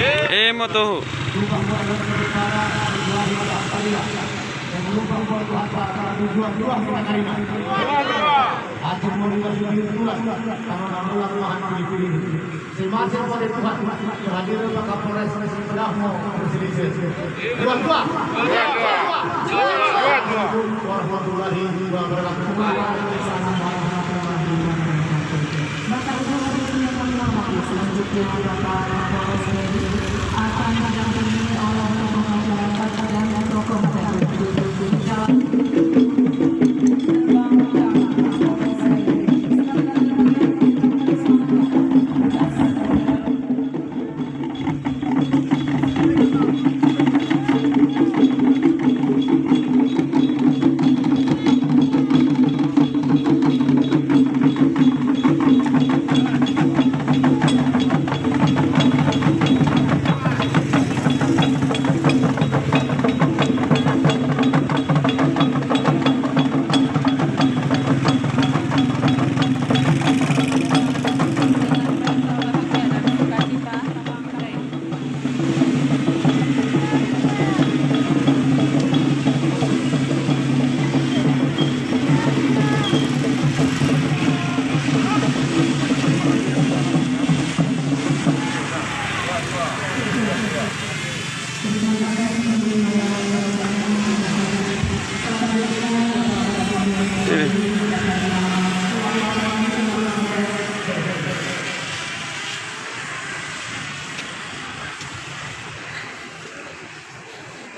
Eh Bapak Kapolres akan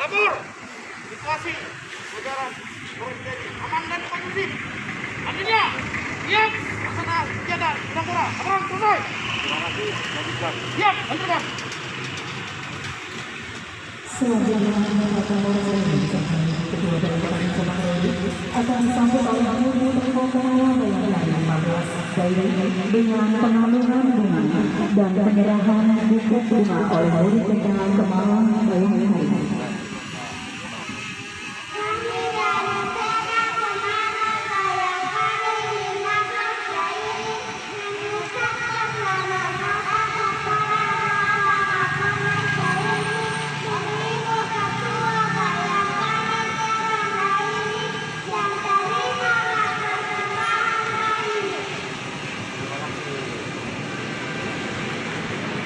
Lapor! Situasi negara terjadi aman dan kondusif. Artinya, siap laksana kegiatan Singapura. Laporan selesai. Terima kasih. Siap, lanjutkan. Selanjutnya Bapak Kapolres kedua dari Kabupaten Samarinda akan disambut oleh Ibu Menko Pengawal yang dari 14 daerah dengan bunga dan penyerahan buku bunga oleh murid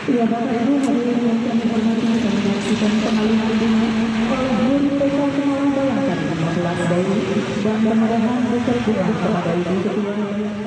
Ya Bapak Ibu hadirin yang kami hormati kami menyaksikan pengalihan bunga oleh murid TK Kemalang Bayangkan 15 daerah dan buku bunga kepada Ibu Ketua